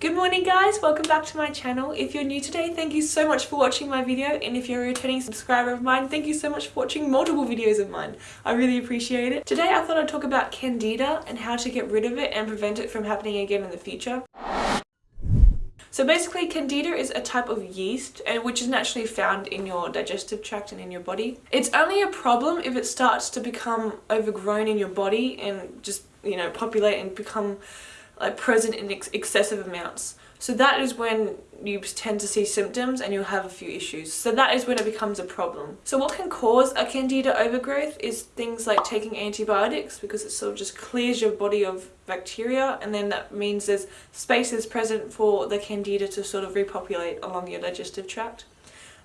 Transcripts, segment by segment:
Good morning guys, welcome back to my channel. If you're new today, thank you so much for watching my video and if you're a returning subscriber of mine, thank you so much for watching multiple videos of mine. I really appreciate it. Today I thought I'd talk about candida and how to get rid of it and prevent it from happening again in the future. So basically candida is a type of yeast and which is naturally found in your digestive tract and in your body. It's only a problem if it starts to become overgrown in your body and just you know populate and become like present in ex excessive amounts. So that is when you tend to see symptoms and you'll have a few issues. So that is when it becomes a problem. So what can cause a candida overgrowth is things like taking antibiotics because it sort of just clears your body of bacteria and then that means there's spaces present for the candida to sort of repopulate along your digestive tract.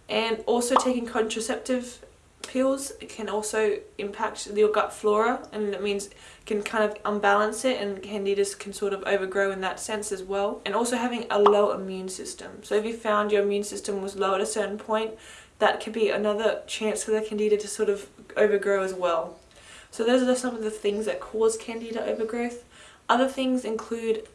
And also taking contraceptive pills can also impact your gut flora and it means can kind of unbalance it and candidas can sort of overgrow in that sense as well. And also having a low immune system. So if you found your immune system was low at a certain point that could be another chance for the candida to sort of overgrow as well. So those are some of the things that cause candida overgrowth. Other things include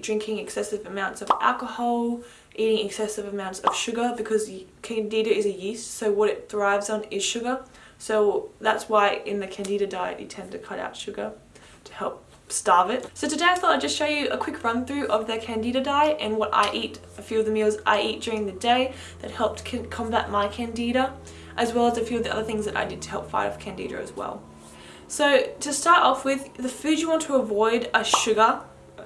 drinking excessive amounts of alcohol, eating excessive amounts of sugar because candida is a yeast so what it thrives on is sugar so that's why in the candida diet you tend to cut out sugar to help starve it. So today I thought I'd just show you a quick run through of the candida diet and what I eat, a few of the meals I eat during the day that helped combat my candida as well as a few of the other things that I did to help fight off candida as well. So to start off with, the food you want to avoid are sugar,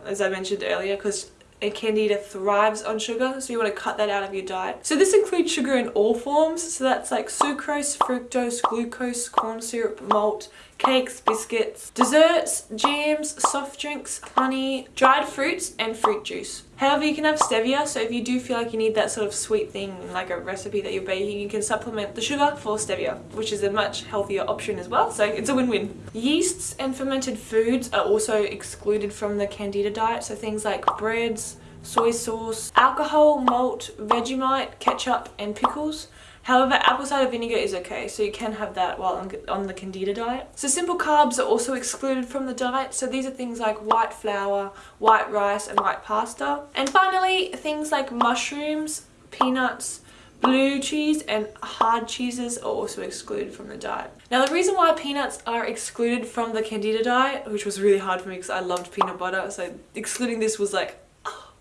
as I mentioned earlier, because a candida thrives on sugar so you want to cut that out of your diet. So this includes sugar in all forms so that's like sucrose, fructose, glucose, corn syrup, malt, cakes, biscuits, desserts, jams, soft drinks, honey, dried fruits and fruit juice. However, you can have stevia, so if you do feel like you need that sort of sweet thing, like a recipe that you're baking, you can supplement the sugar for stevia, which is a much healthier option as well, so it's a win-win. Yeasts and fermented foods are also excluded from the Candida diet, so things like breads, soy sauce, alcohol, malt, Vegemite, ketchup and pickles However, apple cider vinegar is okay, so you can have that while on, on the Candida diet. So simple carbs are also excluded from the diet, so these are things like white flour, white rice and white pasta. And finally, things like mushrooms, peanuts, Blue cheese and hard cheeses are also excluded from the diet. Now the reason why peanuts are excluded from the Candida diet, which was really hard for me because I loved peanut butter, so excluding this was like, oh.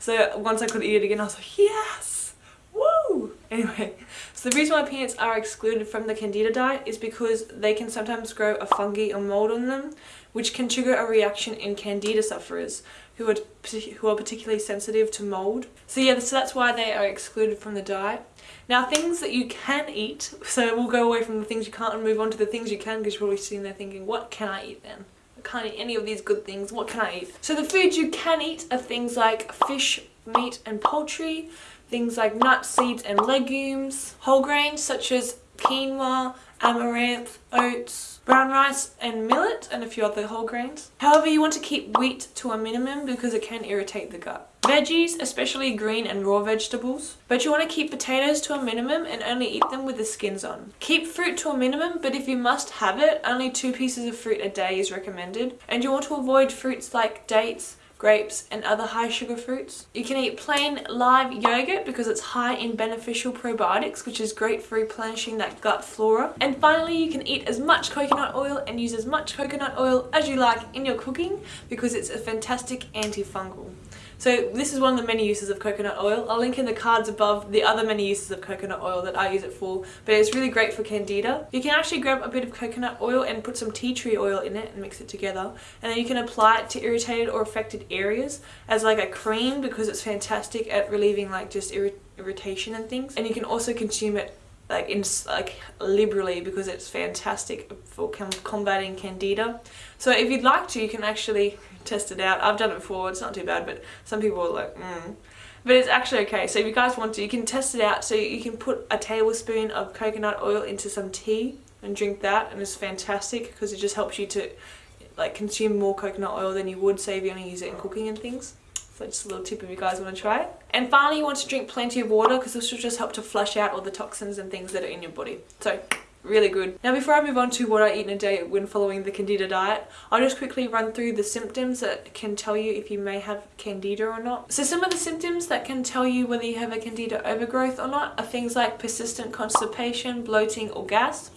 So once I could eat it again, I was like, yes, woo! Anyway, so the reason why peanuts are excluded from the candida diet is because they can sometimes grow a fungi or mold on them, which can trigger a reaction in candida sufferers who are, who are particularly sensitive to mold. So yeah, so that's why they are excluded from the diet. Now things that you can eat, so we'll go away from the things you can't and move on to the things you can because you're probably sitting there thinking, what can I eat then? I can't eat any of these good things, what can I eat? So the foods you can eat are things like fish, meat and poultry, things like nuts, seeds and legumes, whole grains such as quinoa, amaranth, oats, brown rice and millet and a few other whole grains. However, you want to keep wheat to a minimum because it can irritate the gut. Veggies, especially green and raw vegetables, but you want to keep potatoes to a minimum and only eat them with the skins on. Keep fruit to a minimum, but if you must have it, only two pieces of fruit a day is recommended. And you want to avoid fruits like dates, grapes and other high sugar fruits. You can eat plain live yogurt because it's high in beneficial probiotics which is great for replenishing that gut flora. And finally you can eat as much coconut oil and use as much coconut oil as you like in your cooking because it's a fantastic antifungal. So this is one of the many uses of coconut oil. I'll link in the cards above the other many uses of coconut oil that I use it for, but it's really great for candida. You can actually grab a bit of coconut oil and put some tea tree oil in it and mix it together, and then you can apply it to irritated or affected areas as like a cream because it's fantastic at relieving like just irritation and things. And you can also consume it like in like liberally because it's fantastic for combating candida so if you'd like to you can actually test it out I've done it before it's not too bad but some people are like mm. but it's actually okay so if you guys want to you can test it out so you can put a tablespoon of coconut oil into some tea and drink that and it's fantastic because it just helps you to like consume more coconut oil than you would say if you only use it in cooking and things so just a little tip if you guys want to try it. And finally you want to drink plenty of water because this will just help to flush out all the toxins and things that are in your body. So really good. Now before I move on to what I eat in a day when following the Candida diet, I'll just quickly run through the symptoms that can tell you if you may have Candida or not. So some of the symptoms that can tell you whether you have a Candida overgrowth or not are things like persistent constipation, bloating or gas,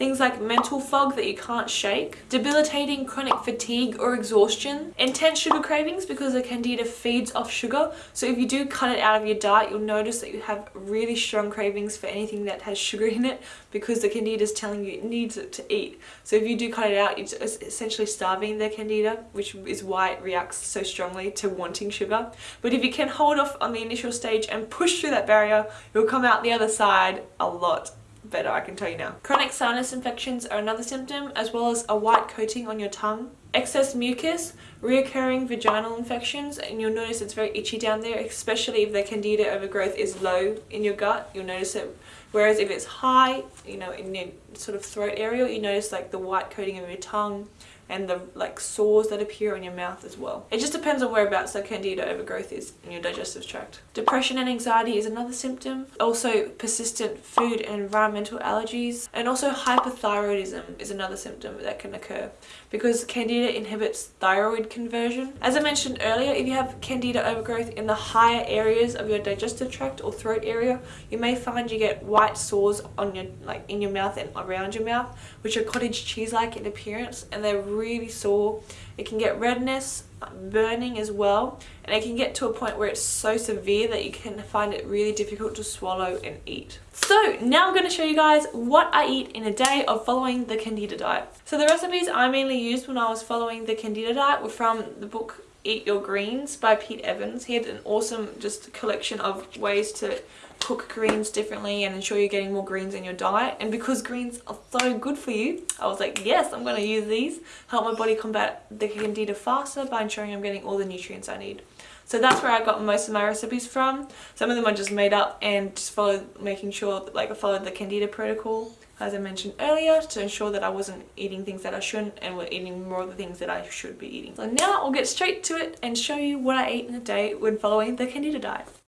Things like mental fog that you can't shake, debilitating chronic fatigue or exhaustion, intense sugar cravings because the candida feeds off sugar. So if you do cut it out of your diet, you'll notice that you have really strong cravings for anything that has sugar in it because the candida is telling you it needs it to eat. So if you do cut it out, it's essentially starving the candida, which is why it reacts so strongly to wanting sugar. But if you can hold off on the initial stage and push through that barrier, you'll come out the other side a lot better, I can tell you now. Chronic sinus infections are another symptom, as well as a white coating on your tongue. Excess mucus, reoccurring vaginal infections, and you'll notice it's very itchy down there, especially if the candida overgrowth is low in your gut, you'll notice it. Whereas if it's high, you know, in your sort of throat area, you notice like the white coating of your tongue, and the like sores that appear on your mouth as well. It just depends on whereabouts the candida overgrowth is in your digestive tract. Depression and anxiety is another symptom. Also persistent food and environmental allergies and also hypothyroidism is another symptom that can occur because candida inhibits thyroid conversion. As I mentioned earlier, if you have candida overgrowth in the higher areas of your digestive tract or throat area, you may find you get white sores on your like in your mouth and around your mouth, which are cottage cheese-like in appearance and they're really sore. It can get redness, burning as well, and it can get to a point where it's so severe that you can find it really difficult to swallow and eat. So now I'm going to show you guys what I eat in a day of following the Candida diet. So the recipes I mainly used when I was following the Candida diet were from the book Eat Your Greens by Pete Evans. He had an awesome just collection of ways to cook greens differently and ensure you're getting more greens in your diet and because greens are so good for you I was like yes I'm going to use these help my body combat the candida faster by ensuring I'm getting all the nutrients I need so that's where I got most of my recipes from some of them I just made up and just followed making sure that, like I followed the candida protocol as I mentioned earlier to ensure that I wasn't eating things that I shouldn't and were eating more of the things that I should be eating. So now I'll get straight to it and show you what I ate in a day when following the Candida diet.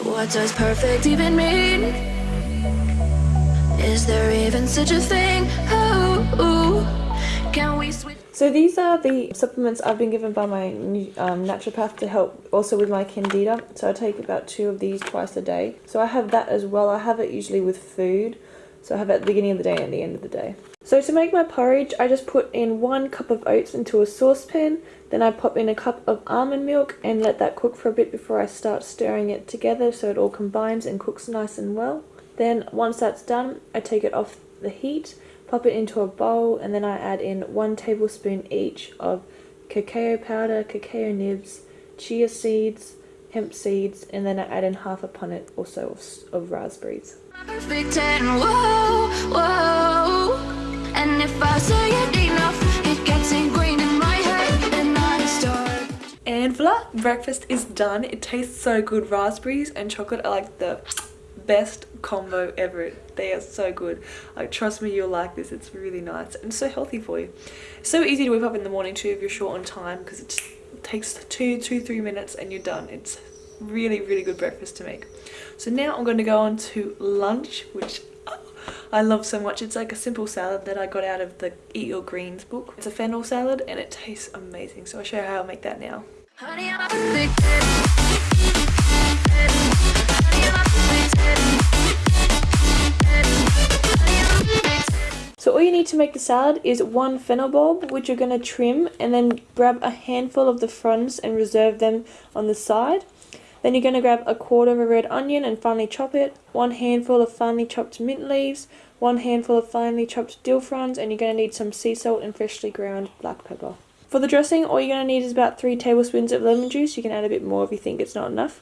What does perfect even mean? Is there even such a thing? can we switch? So these are the supplements I've been given by my um, naturopath to help also with my candida. So I take about two of these twice a day. So I have that as well. I have it usually with food. So I have at the beginning of the day and the end of the day. So to make my porridge, I just put in one cup of oats into a saucepan. Then I pop in a cup of almond milk and let that cook for a bit before I start stirring it together so it all combines and cooks nice and well. Then once that's done, I take it off the heat, pop it into a bowl, and then I add in one tablespoon each of cacao powder, cacao nibs, chia seeds, hemp seeds, and then I add in half a punnet or so of, of raspberries. And whoa, whoa. And if I say it enough, it gets ingrained in my head and I start. And voila, breakfast is done. It tastes so good. Raspberries and chocolate are like the best combo ever. They are so good. Like trust me, you'll like this. It's really nice and so healthy for you. So easy to whip up in the morning too if you're short on time because it takes two, two, three minutes and you're done. It's really, really good breakfast to make. So now I'm going to go on to lunch, which I love so much. It's like a simple salad that I got out of the Eat Your Greens book. It's a fennel salad and it tastes amazing. So I'll show you how I make that now. So all you need to make the salad is one fennel bulb which you're going to trim and then grab a handful of the fronds and reserve them on the side. Then you're going to grab a quarter of a red onion and finely chop it, one handful of finely chopped mint leaves, one handful of finely chopped dill fronds, and you're going to need some sea salt and freshly ground black pepper. For the dressing, all you're going to need is about 3 tablespoons of lemon juice. You can add a bit more if you think it's not enough.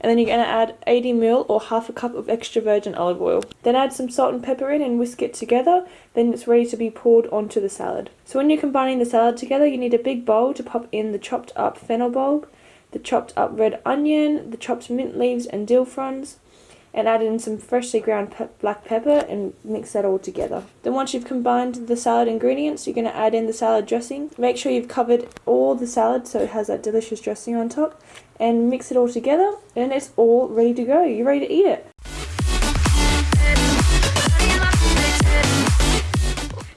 And then you're going to add 80 ml or half a cup of extra virgin olive oil. Then add some salt and pepper in and whisk it together. Then it's ready to be poured onto the salad. So when you're combining the salad together, you need a big bowl to pop in the chopped up fennel bulb, the chopped up red onion, the chopped mint leaves and dill fronds, and add in some freshly ground pe black pepper and mix that all together. Then once you've combined the salad ingredients, you're going to add in the salad dressing. Make sure you've covered all the salad so it has that delicious dressing on top and mix it all together and it's all ready to go. You're ready to eat it.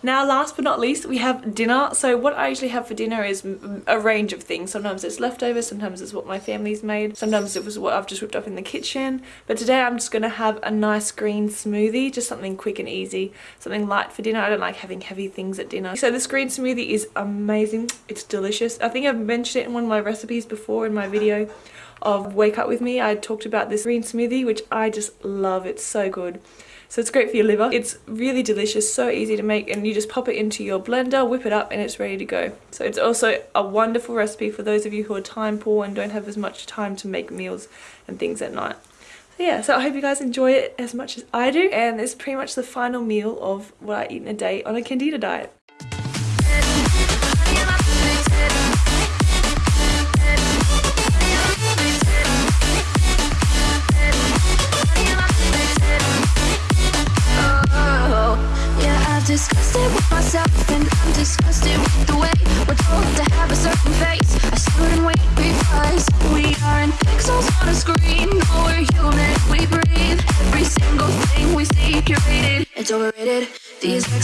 Now last but not least we have dinner. So what I usually have for dinner is a range of things. Sometimes it's leftovers, sometimes it's what my family's made, sometimes it was what I've just whipped up in the kitchen. But today I'm just going to have a nice green smoothie, just something quick and easy, something light for dinner. I don't like having heavy things at dinner. So this green smoothie is amazing. It's delicious. I think I've mentioned it in one of my recipes before in my video of Wake Up With Me. I talked about this green smoothie which I just love. It's so good. So it's great for your liver. It's really delicious, so easy to make and you just pop it into your blender, whip it up and it's ready to go. So it's also a wonderful recipe for those of you who are time poor and don't have as much time to make meals and things at night. So yeah, so I hope you guys enjoy it as much as I do and it's pretty much the final meal of what I eat in a day on a Candida diet.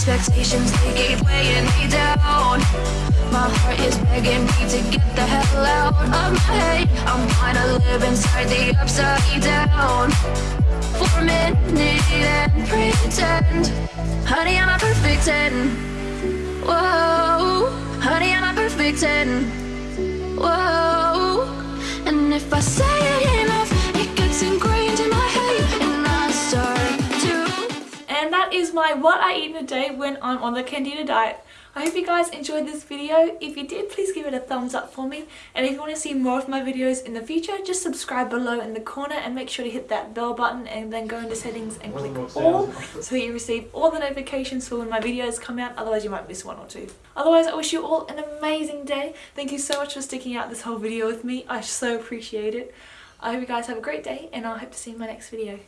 Expectations, they keep weighing me down. My heart is begging me to get the hell out of my head. I'm trying to live inside the upside down for a minute and pretend Honey, I'm a perfect 10 Whoa Honey, I'm a perfect 10 Whoa And if I say It my what I eat in a day when I'm on the Candida diet I hope you guys enjoyed this video. If you did, please give it a thumbs up for me. And if you want to see more of my videos in the future, just subscribe below in the corner and make sure to hit that bell button and then go into settings and click all so you receive all the notifications for when my videos come out. Otherwise, you might miss one or two. Otherwise, I wish you all an amazing day. Thank you so much for sticking out this whole video with me. I so appreciate it. I hope you guys have a great day and I hope to see you in my next video.